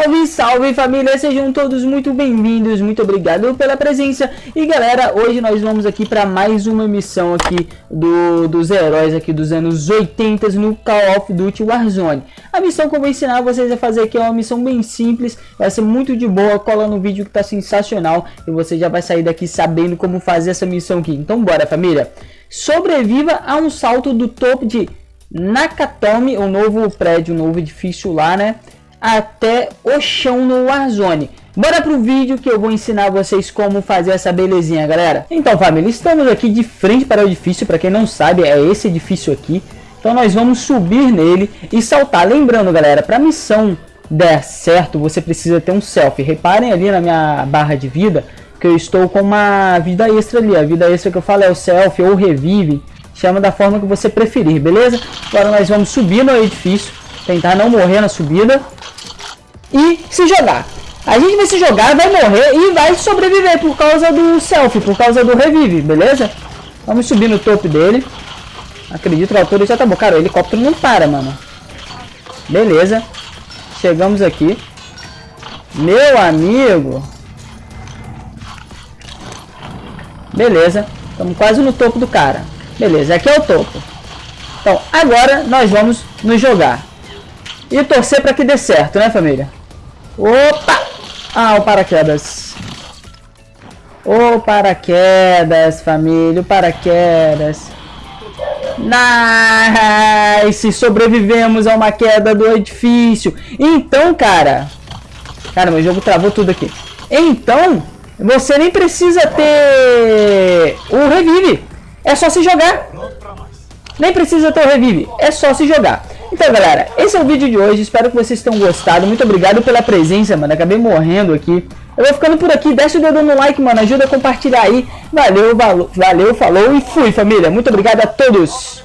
Salve, salve família, sejam todos muito bem-vindos, muito obrigado pela presença. E galera, hoje nós vamos aqui para mais uma missão aqui do, dos heróis aqui dos anos 80 no Call of Duty Warzone. A missão que eu vou ensinar vocês a fazer aqui é uma missão bem simples, vai ser muito de boa, cola no vídeo que tá sensacional. E você já vai sair daqui sabendo como fazer essa missão aqui, então bora família. Sobreviva a um salto do topo de Nakatomi, o novo prédio, o novo edifício lá né até o chão no Warzone. Bora pro vídeo que eu vou ensinar vocês como fazer essa belezinha, galera. Então, família, estamos aqui de frente para o edifício. Para quem não sabe, é esse edifício aqui. Então, nós vamos subir nele e saltar. Lembrando, galera, para missão der certo, você precisa ter um selfie. Reparem ali na minha barra de vida que eu estou com uma vida extra ali. A vida extra que eu falo é o selfie ou revive. Chama da forma que você preferir, beleza? Agora nós vamos subir no edifício. Tentar não morrer na subida e se jogar. A gente vai se jogar, vai morrer e vai sobreviver por causa do selfie, por causa do revive, beleza? Vamos subir no topo dele. Acredito que a altura já tá bom. Cara, o helicóptero não para, mano. Beleza. Chegamos aqui. Meu amigo. Beleza. Estamos quase no topo do cara. Beleza, aqui é o topo. Então, agora nós vamos nos jogar. E torcer para que dê certo, né, família? Opa! Ah, o paraquedas. O paraquedas, família, o paraquedas. Nice! Sobrevivemos a uma queda do edifício. Então, cara... Cara, meu jogo travou tudo aqui. Então, você nem precisa ter o revive. É só se jogar. Nem precisa ter o revive. É só se jogar. Então, galera, esse é o vídeo de hoje. Espero que vocês tenham gostado. Muito obrigado pela presença, mano. Acabei morrendo aqui. Eu vou ficando por aqui. Deixa o dedo no like, mano. Ajuda a compartilhar aí. Valeu, valeu, valeu falou e fui, família. Muito obrigado a todos.